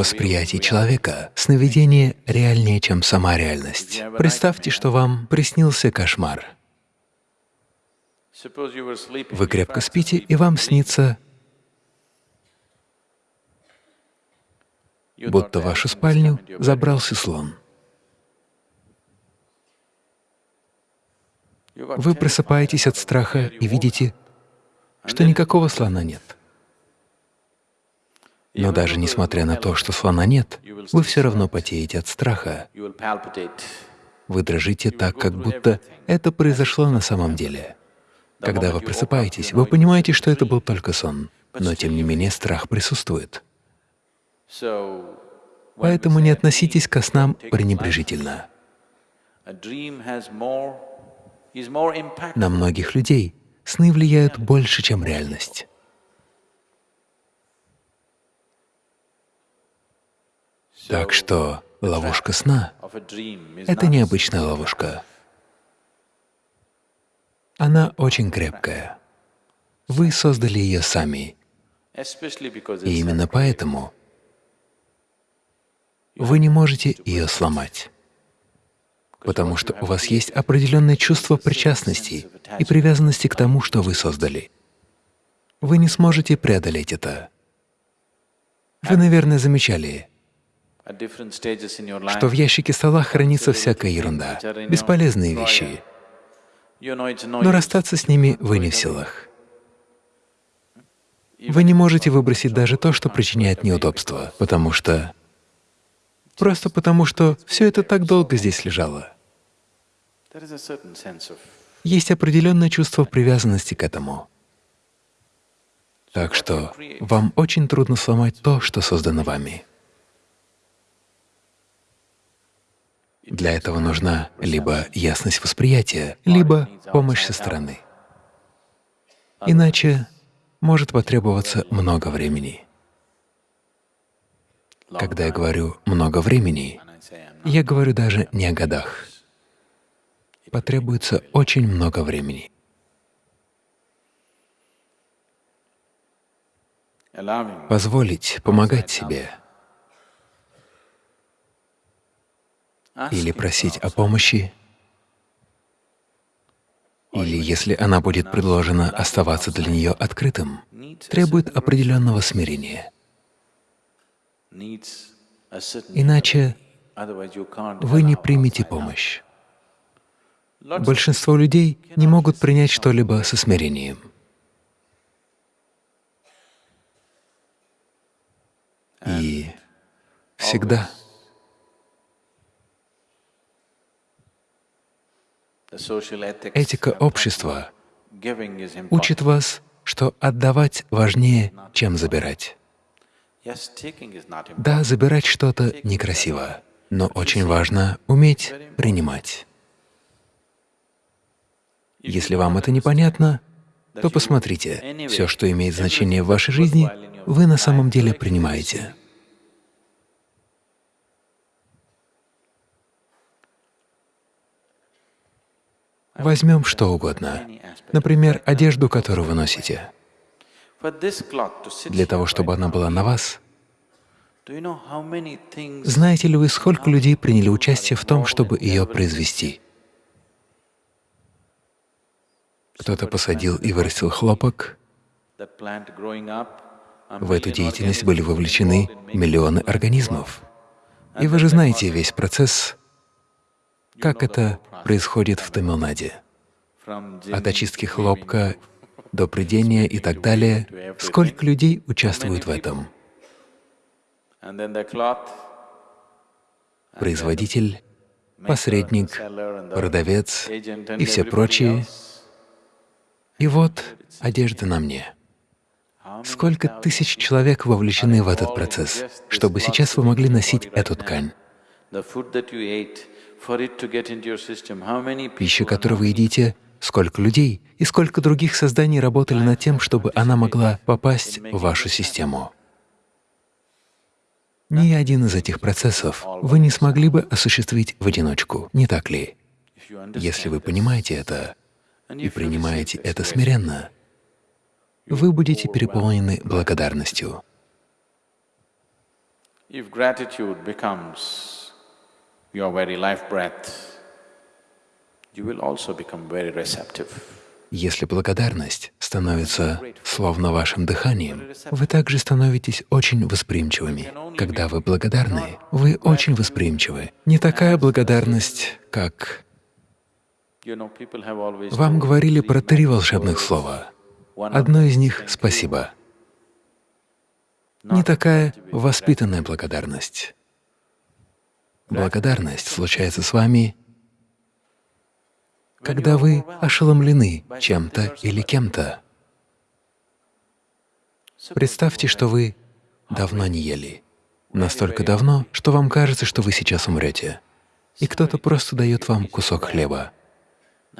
восприятии человека сновидение реальнее, чем сама реальность. Представьте, что вам приснился кошмар. Вы крепко спите, и вам снится, будто в вашу спальню забрался слон. Вы просыпаетесь от страха и видите, что никакого слона нет. Но даже несмотря на то, что слона нет, вы все равно потеете от страха. Вы дрожите так, как будто это произошло на самом деле. Когда вы просыпаетесь, вы понимаете, что это был только сон, но тем не менее страх присутствует. Поэтому не относитесь ко снам пренебрежительно. На многих людей сны влияют больше, чем реальность. Так что ловушка сна — это необычная ловушка. Она очень крепкая. Вы создали ее сами. И именно поэтому вы не можете ее сломать, потому что у вас есть определенное чувство причастности и привязанности к тому, что вы создали. Вы не сможете преодолеть это. Вы, наверное, замечали, что в ящике стола хранится всякая ерунда, бесполезные вещи, но расстаться с ними вы не в силах. Вы не можете выбросить даже то, что причиняет неудобства, потому что… просто потому что все это так долго здесь лежало. Есть определенное чувство привязанности к этому. Так что вам очень трудно сломать то, что создано вами. Для этого нужна либо ясность восприятия, либо помощь со стороны. Иначе может потребоваться много времени. Когда я говорю «много времени», я говорю даже не о годах. Потребуется очень много времени. Позволить помогать себе — или просить о помощи, или, если она будет предложена, оставаться для нее открытым, требует определенного смирения. Иначе вы не примете помощь. Большинство людей не могут принять что-либо со смирением. И всегда Этика общества учит вас, что отдавать важнее, чем забирать. Да, забирать что-то некрасиво, но очень важно уметь принимать. Если вам это непонятно, то посмотрите, все, что имеет значение в вашей жизни, вы на самом деле принимаете. Возьмем что угодно, например, одежду, которую вы носите. Для того, чтобы она была на вас, знаете ли вы, сколько людей приняли участие в том, чтобы ее произвести? Кто-то посадил и вырастил хлопок. В эту деятельность были вовлечены миллионы организмов. И вы же знаете весь процесс как это происходит в Тамилнаде? От очистки хлопка до придения и так далее. Сколько людей участвуют в этом? Производитель, посредник, продавец и все прочие. И вот одежда на мне. Сколько тысяч человек вовлечены в этот процесс, чтобы сейчас вы могли носить эту ткань? Пища, которую вы едите, сколько людей и сколько других созданий работали над тем, чтобы она могла попасть в вашу систему. Ни один из этих процессов вы не смогли бы осуществить в одиночку, не так ли? Если вы понимаете это и принимаете это смиренно, вы будете переполнены благодарностью. If gratitude becomes your very life breath, you will also become very receptive. Если благодарность становится словно вашим дыханием, вы также становитесь очень восприимчивыми. Когда вы благодарны, вы очень восприимчивы. Не такая благодарность, как… Вам говорили про три волшебных слова. Одно из них — «спасибо». Не такая воспитанная благодарность. Благодарность случается с вами когда вы ошеломлены чем-то или кем-то. Представьте, что вы давно не ели. Настолько давно, что вам кажется, что вы сейчас умрете. И кто-то просто дает вам кусок хлеба.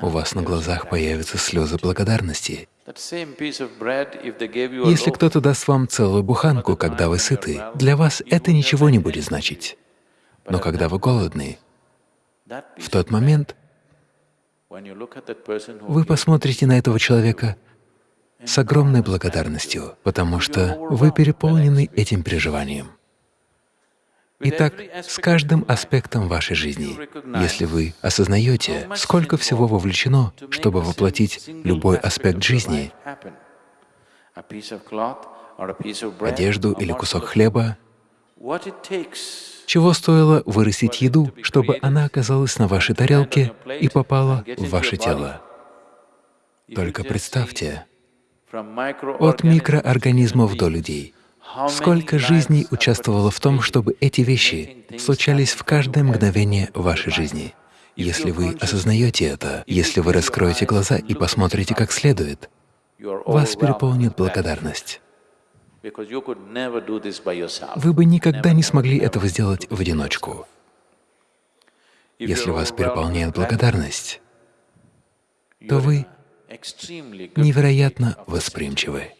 У вас на глазах появятся слезы благодарности. Если кто-то даст вам целую буханку, когда вы сыты, для вас это ничего не будет значить. Но когда вы голодны, в тот момент вы посмотрите на этого человека с огромной благодарностью, потому что вы переполнены этим переживанием. Итак, с каждым аспектом вашей жизни, если вы осознаете, сколько всего вовлечено, чтобы воплотить любой аспект жизни, одежду или кусок хлеба, чего стоило вырастить еду, чтобы она оказалась на вашей тарелке и попала в ваше тело? Только представьте, от микроорганизмов до людей, сколько жизней участвовало в том, чтобы эти вещи случались в каждое мгновение вашей жизни. Если вы осознаете это, если вы раскроете глаза и посмотрите как следует, вас переполнит благодарность. Вы бы никогда не смогли этого сделать в одиночку. Если вас переполняет благодарность, то вы невероятно восприимчивы.